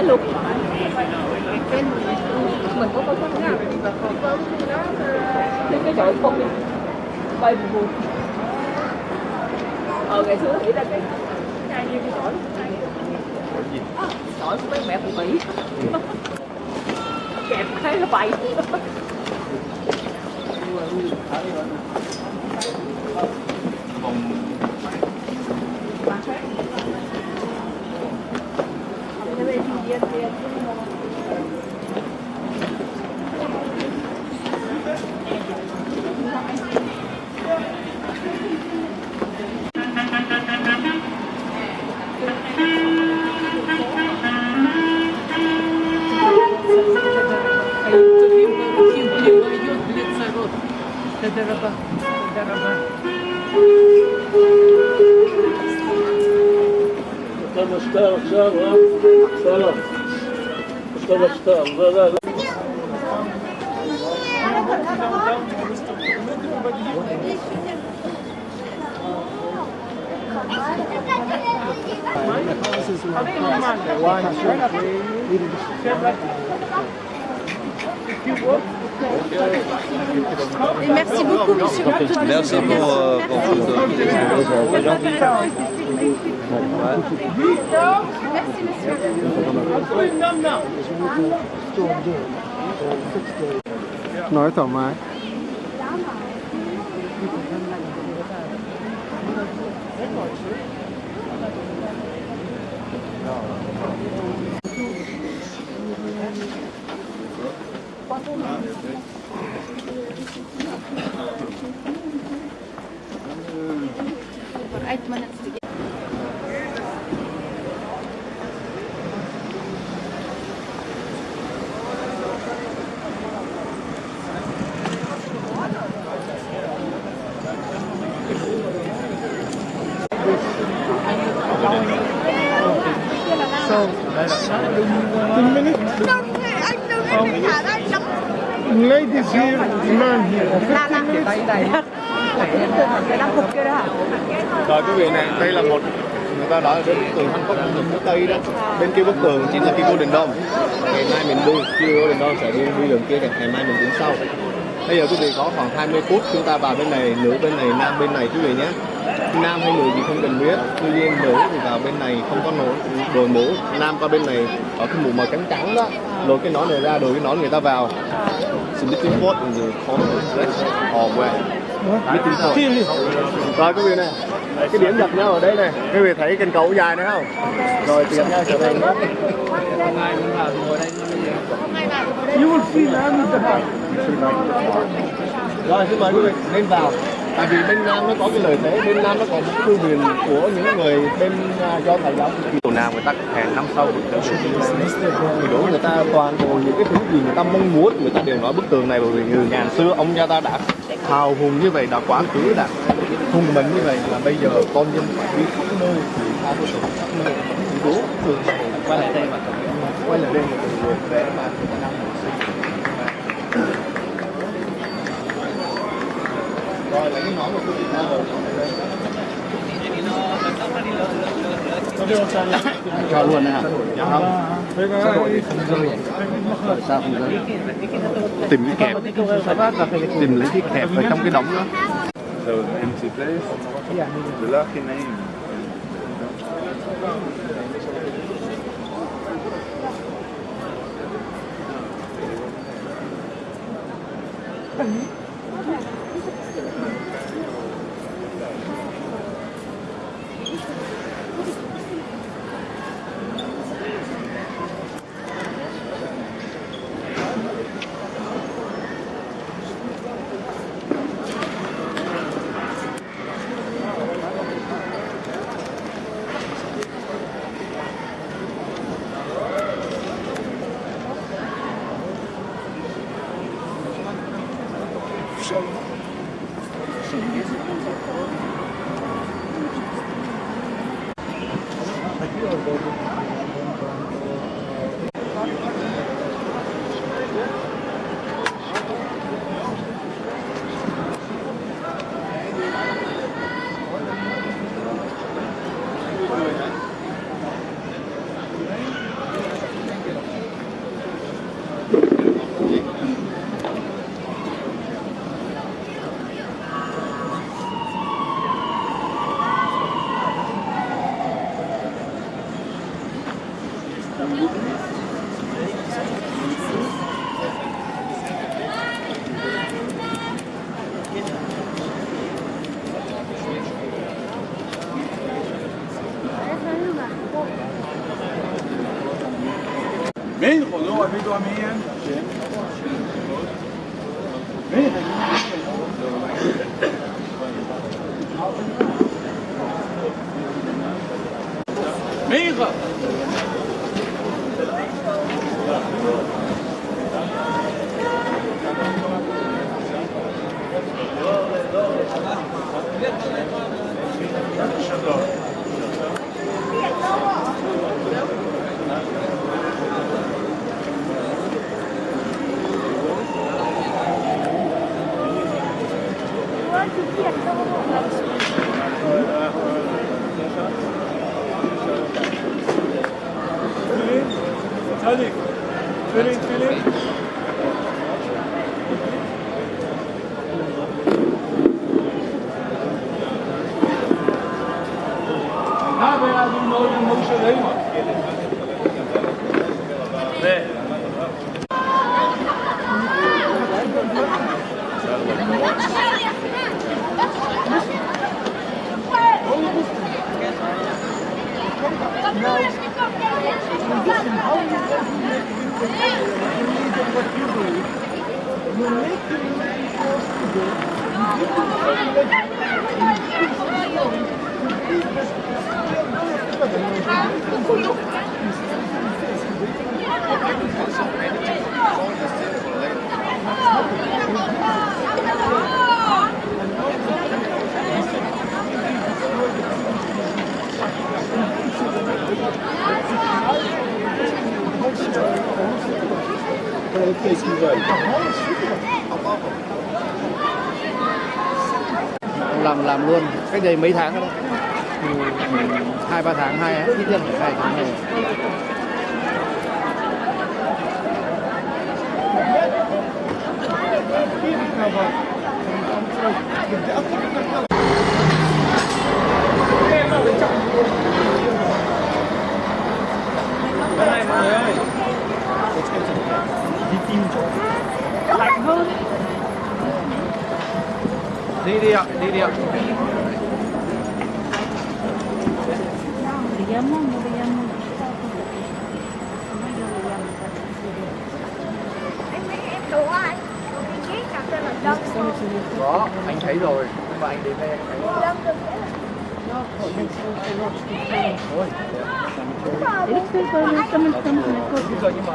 hỏi luôn. Mình có có có cái chỗ không đi. Bay bù ờ ngày xưa nghĩ ra cái này như cái sỏi sỏi của mấy mẹ phụ mỹ kẹp cái nó bay. Дорога, дорога. نمسكار سلام سلام نمسكار merci beaucoup, monsieur. Merci pour, euh, pour. Merci, monsieur. nói thoải mái eight ladies here man here Rồi quý vị này, đây là một người ta nói đến cái bức tường Hàn Quốc ở phía Tây đó. Bên kia bức tường chính là cái Golden Dome. Ngày mai mình đi, khi Golden Dome sẽ đi đi đường kia này, ngày mai mình đến sau. Bây giờ quý vị có khoảng 20 phút chúng ta vào bên này, nữ bên này, nam bên này quý vị nhé. Nam hay nữ thì không cần biết. Tuy nhiên nữ thì vào bên này không có nổ đồ mũ. Nam qua bên này có cái mũ màu trắng trắng đó. rồi cái nón này ra, đổi cái nón người ta vào. So between what in the corner or where? Between what? Rồi quý vị này, cái điểm gặp nhau ở đây này. Quý vị thấy kênh cầu dài này không? Rồi tiếp nhau trở về nữa. you will see land Rồi xin mời quý vị nên vào. Tại vì bên Nam nó có cái lợi thế, bên Nam nó có một thư viện của những người bên à, do thầy giáo. Tổ Nam người ta hẹn năm sau. Người đủ người ta toàn bộ những cái thứ gì người ta mong muốn, người ta đều nói bức tường này bởi vì người ngàn xưa ông cha ta đã hào hùng như vậy, đã quá khứ đã hùng mạnh như vậy là bây giờ con dân phải đi khắp nơi thì tha bức tường khắp nơi. Đủ tường này quay lại đây mà quay lại đây một người để mà là cái nón của cô Việt Nam rồi cho luôn đấy hả? Không. Sao không rơi? Tìm cái kẹp. Tìm lấy cái kẹp ở trong cái đống đó. The empty place. The lucky name. Mm-hmm. مين خضوع بيدو عميا مين مين Thank you. Filho, filho. Não, não, não. what you do. You make the to do. You do moest alleen maar. Nee. làm làm luôn cách đây mấy tháng rồi đấy Ừ, hai ba tháng hai ít nhất phải hai tháng này Này lạnh hơn đi đi ạ đi đi ạ. Có anh thấy rồi. Nhưng mà anh đến đây anh thấy Bây giờ nhưng mà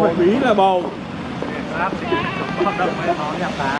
Không phải là bầu. nó